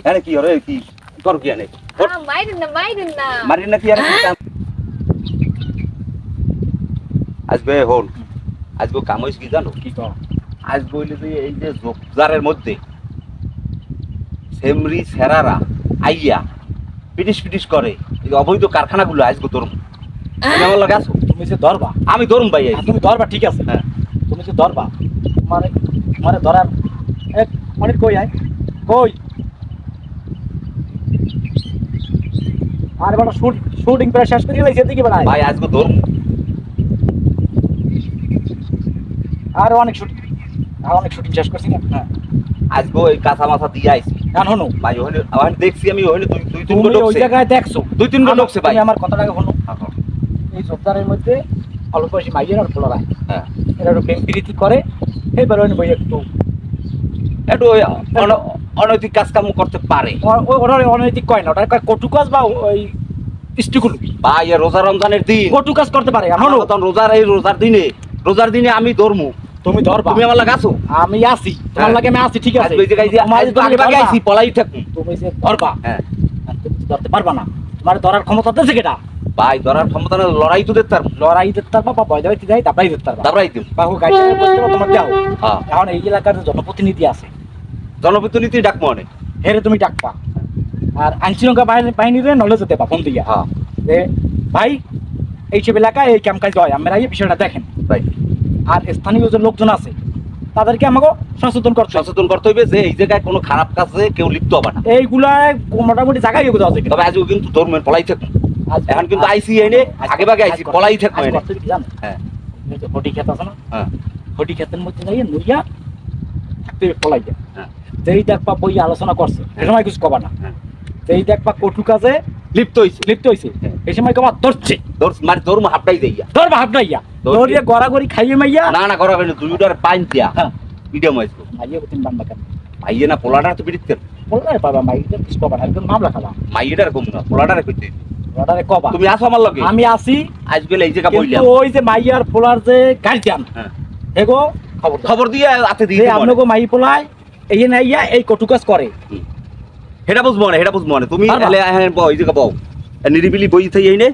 আরে কি হরে কি কর কি আনে মাইরেন না মাইরেন না মারি না কি আরে আজবে হল আজকে কাম হইছে কি জানো কি কর আজ বইলে যে এই যে জোকজারের মধ্যে সেমরি সেরারা আইয়া পিটিস পিটিস করে এই অবৈধ কারখানাগুলো আজকে তোর তুমি আমার লাগে আসো তুমি যে ধরবা আমি ধরুম ভাই আর তুমি ধরবা ঠিক আছে হ্যাঁ। তুমি যে ধরবা তোমার তোমার ধরার এক মিনিট কই আয় কই আর বড় শুট শুটিং প্রায় শেষ করে গেলাই সেদিকে বেড়ায়। ভাই আজকে ধরুম আর অনেক শুটিং আর অনেক শুটিং শেষ করছি না। হ্যাঁ। আজকে ওই কাঁচা মাথা দিয়ে আইছি। গান হনো। ভাই ওখানে ওখানে দেখছি আমি ওখানে দুই দুই তিন তুমি ওই জায়গায় দেখছ? দুই তিন আমার- ঢুকছে ভাই। আমার কথাটাকে হলো এই জোরদারের মধ্যে অল্প বয়সী মাইয়ের আর ফোলারায় হ্যাঁ। এরা একটু প্রেম প্রীতি করে এবার ওই বই একটু একটু অনৈতিক কাজ কাম করতে পারে ওরা অনৈতিক কয় না ওটা কটু কাজ বা ওই স্টিকুল ভাই এ রোজা রমজানের দিন কটু কাজ করতে পারে আমার তখন রোজার এই রোজার দিনে রোজার দিনে আমি ধরমু তুমি ধরবা তুমি আমার লাগে আসো আমি তোমার হ্যাঁ। লাগে আমি ঠিক আছে ওই জায়গায় আগে আইছি পলাই থাকুন তুমি যে ধরবা হ্যাঁ তুমি ধরতে পারবা না তোমার ধরার ক্ষমতা আছে কেটা ভাই ধরার ক্ষমতা না লড়াই তো দেখতাম লড়াই পারবা বা ভয় যাই পারবা দাবড়াই দিম তোমার দাও হ্যাঁ এখন এই এলাকার জনপ্রতিনিধি আছে জনপ্রতিনিধি ডাকবো অনেক হেরে তুমি ডাকবা আর আইনশৃঙ্খলা বাহিনী বাহিনীরে নলেজ দেবা ফোন দিয়া। হ্যাঁ। যে ভাই এইসব এলাকায় এই ক্যাম্প কাজ হয় আমরা এই বিষয়টা দেখেন। ভাই আর স্থানীয় যে লোকজন আছে তাদেরকে আমাকে সচেতন করতে হবে। সচেতন করতে হইবে যে এই জায়গায় কোনো খারাপ কাজে কেউ লিপ্ত হবে না। এইগুলা মোটামুটি জায়গায় এগুলো আছে তবে আজও কিন্তু ধর্মের পলাই থাকুন এখন কিন্তু আইসি এনে আগে ভাগে আইসি পলাই জানো হ্যাঁ। হটি খেত আছে না? হ্যাঁ। হটি খেতের মধ্যে যাইয়ে নইয়া থাকতে পলাই যায় হ্যাঁ। যেই দেখবা বই আলোচনা করছে এ সময় কিছু কবা না। হ্যাঁ। যেই দেখবা কটু কাজে লিপ্ত হইছে। লিপ্ত হয়েছে। এই সময় কবা ধরছে। ধর মানে ধর্ম হাফটাই দেইয়া। ধর ভাব ধরিয়ে গড়াগড়ি খাইয়ে মাইয়া না না করা হয়নি দুইটার পাইন দিয়া। হ্যাঁ। মিডিয়াম না পোলাটার তো বিড়িতে বললে বাবা মাইয়া কিছু কবা না একদম মামলা খাবা। মাইয়েটার কম না পোলাটারে কইতে। কবা। তুমি আসো আমার লগে। আমি আসি। আজ গেলে এই জায়গা বললাম ওই যে মাইয়ার পোলার যে গার্জিয়ান হ্যাঁ। এগো খবর দিয়ে হাতে দিয়ে আপনাকে মাই পোলায় এই নাইয়া এই কটু কাজ করে। সেটা বুঝব না সেটা বুঝব না তুমি হ্যাঁ বউ এই জায়গা বউ। নিরিবিলি বই থাই এই নে।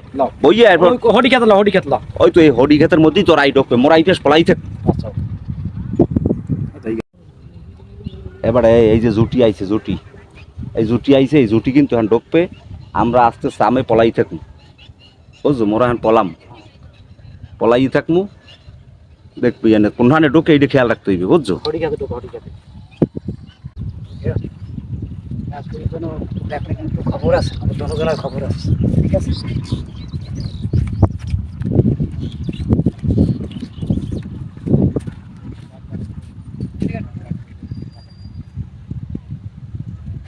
বইয়ে এরপর ওই হটি খেতলা হটি খেতলা ওই তো এই হডি ক্ষেতের মধ্যেই তোর আই ঢোকবে। মোর আইটেস পলাই থাক। আচ্ছা। এবারে এই যে জুটি আইছে জুটি। এই জুটি আইছে এই জুটি কিন্তু এখন ঢোকবে। আমরা আস্তে আস্তে আমি পলাই থাকব বুঝছ? মোরা এখন পলাম। পলাই থাকব দেখবি, এনে কোনখানে ঢোকে এইটা খেয়াল রাখতে হইবে, বুঝছ? খবর আছে আছে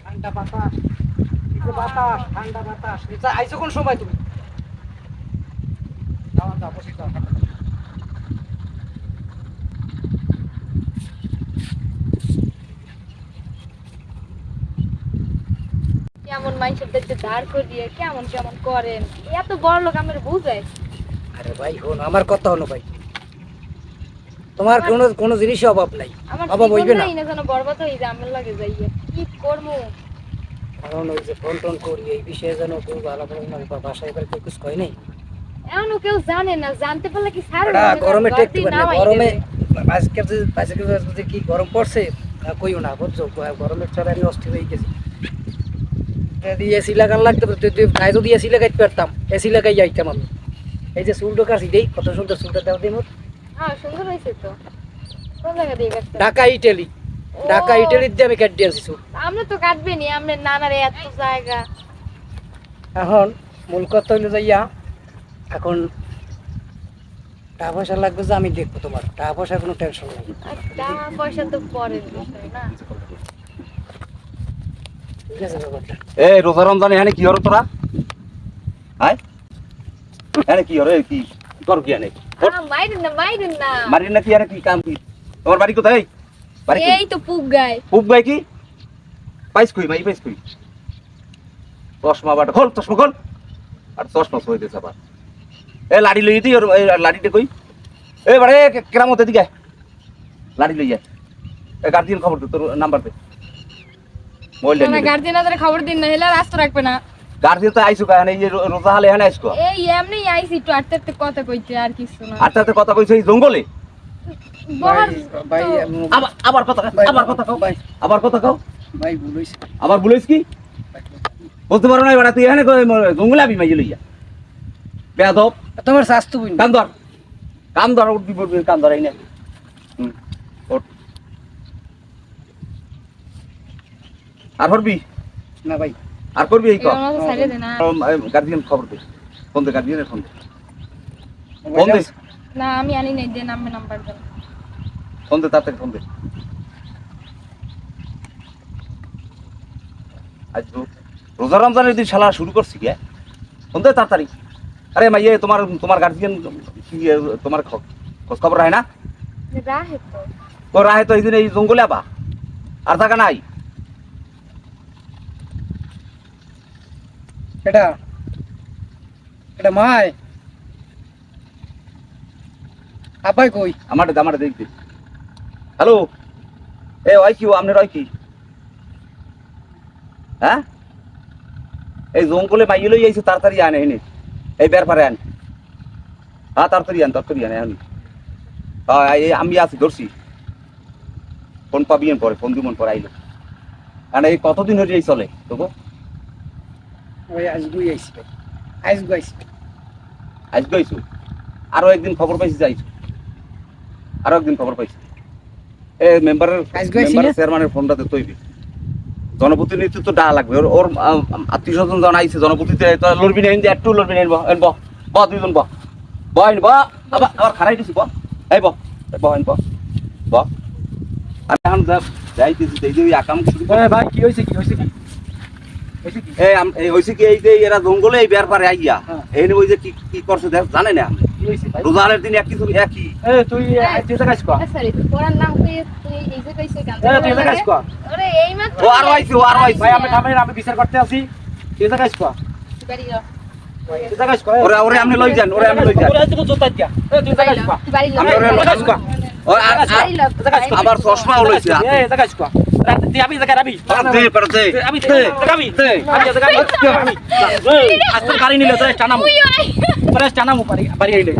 ঠান্ডা বাতাস। বাতাস বাতাস কোন সময় তুমি? যাও যাও বসে যাও কেমন মানুষের দেখতে দাঁড় করিয়ে কেমন কেমন করেন এত বড় লোক আমার বুঝায়। আরে ভাই হন আমার কথা হলো ভাই তোমার কোনো কোনো জিনিসই অভাব নাই অভাব হইবে না। না যেন বরবাদ যায় আমার লাগে যাইয়ে। কি করব? কারণ ওই যে ফোন টোন করি এই বিষয়ে যেন কেউ ভালো করে না বা বাসায় এবার কেউ কিছু কয় নাই। এমনও কেউ জানে না জানতে পারলে কি সার গরমে টেকতে পারে না গরমে আজকে আজকে কি গরম পড়ছে কইও না বুঝছ? গরমের অস্থির হয়ে গেছি। এসি লাগান লাগতো গায়ে যদি এসি লাগাইতে পারতাম এসি লাগাই যাইতাম আমি। এই যে চুলটো কাছি দেই কত সুন্দর চুলটা দেওয়া দিই মোর হ্যাঁ সুন্দর হয়েছে তো। কোন জায়গা দিয়ে ঢাকা ইটালি। ঢাকা ইটালির দিয়ে আমি কাট আনছি চুল। আমরা তো কাটবে নি আমরা নানার এত জায়গা। এখন মূল কথা হইল যাইয়া এখন টাকা পয়সা লাগবে যে আমি দেখব তোমার। টাকা পয়সা কোনো টেনশন নেই। টাকা পয়সা তো বিষয় না। ঠিক আছে ব্যাপারটা এ রোজা রমজান এখানে কি হলো তোরা? হাই এখানে কি হরে কি কর কি মাইরেন না মাইরেন না। মারি না কি আরে কি কাম কি? তোমার বাড়ি কোথায়? বাড়ি এই তো গায়। খুব গাই কি? পাইস কই মাই পাইস কই? চশমা বাটা খোল চশমা খোল। আর চশমা সই দিস আবার এ লাড়ি লই দি ওর এই লাড়িটা কই? এ বাড়ে কেরামত এদিকে। লাড়ি লই যায় এ গার্জিয়ান খবর দে তোর নাম্বার দে। মোবাইলটা না নিয়ে গার্জিয়ান আদারে খবর দিন না হলে রাস্তা রাখবে না। গার্জিয়ান তো আইসো কেন এই রোজা হালে এখানে আইসো এই এমনি আইছি একটু আটতে আটতে কথা কইতে আর কিছু না। আর তাতে কথা কইছো এই জঙ্গলে? আবার আবার কথা আবার কথা কও ভাই। আবার কথা কও ভাই ভুল আবার বলিস কি? বলতে পারো না তুই এখানে জঙ্গলে আবি মাইয়ে লইয়া? বেয়াদব। তোমার স্বাস্থ্য বুঝ কান ধর কান ধর উঠবি পড়বি কান ধর এই নে। আর করবি না ভাই। আর করবি এই দে গার্জিয়ান খবর দে। ফোন দে গার্জিয়ানের ফোন দে। ফোন দে। না আমি আনি নাই দে নামে নাম্বার দেন। ফোন দে তাড়াতাড়ি ফোন দে। আজ রোজা রমজানের দিন শালা শুরু করছি কে? ফোন দে তাড়াতাড়ি। আরে মাইয়ে তোমার তোমার গার্জিয়ান তোমার খ- খোঁজ খবর হয় না? রাহে তো। তো রাহে তো এই দিন এই জঙ্গলে আবা। আর থাকা নাই। এটা এটা মাই। আপাই কই? আমার আমার দেখবি। হ্যালো? এ, ওই কি ও? আপনার ওই কি? হ্যাঁ? এই জঙ্গলে মাইয়ে লই আইছে, তাড়াতাড়ি আনে এনে এই বের পারে আন। হ্যাঁ তাড়াতাড়ি আন, তাড়াতাড়ি আনে আনি হ্যাঁ আমি আছি, ধরছি। ফোন পাবি পরে, ফোন দিমন পরে, আইলো। কারণ এই কতদিন হয়ে চলে, তোকে? ওই আইছি ভাই আইছি একদিন খবর পাইছি যাইছো আরও একদিন খবর পাইছি। এ মেম্বারের মেম্বারের চেয়ারম্যানের ফোনটাতে তৈরি। জনপ্রতিনিধি তো ডা লাগবে। ওর ওর আত্মীয় স্বজন যখন আইছে জনপ্রতিনিধি তো লড়বি না একটু লড়বি না এন ব ব দুইজন ব ব এন ব আবার আবার খারাই দিছি ব এই ব ব এন ব আর এখন যাইতেছি এই যে আকাম শুরু ভাই কি হয়েছে কি হয়েছে কি এই আম- কি এই যে এরা জঙ্গলে এই বের পারে আইয়া হ্যাঁ। এই ওই যে কি কি করছে জানে না? কি হয়েছে ভাই? রোজালের দিন এক কিছু একই? এ তুই আজ কাজ কর। তোর নাম কই তুই এই যে কইছে কেন? এ তুই কাজ কর। আরে এই মাত্র ও আরও আইছে ও আরও আইছে। ভাই আমি থামেন আমি বিচার করতে আছি তুই কাজ কর। বাড়ি যাও তুই কাজ কর ওরে ওরে আপনি লই যান ওরে আপনি লই যান। ওরে তুই তো দিয়া এ তুই কাজ কর। আমি ওরে লই আবার চশমাও লইছে হাতে। এ কাজ কর। তুই আমি জায়গা রাবি। আর দে পর দে আমি দে আমি দে আমি জায়গা রাবি। আমি আজকে গাড়ি নিলে তোরা টানামু তোরা টানামু বাড়ি বাড়ি আইলে।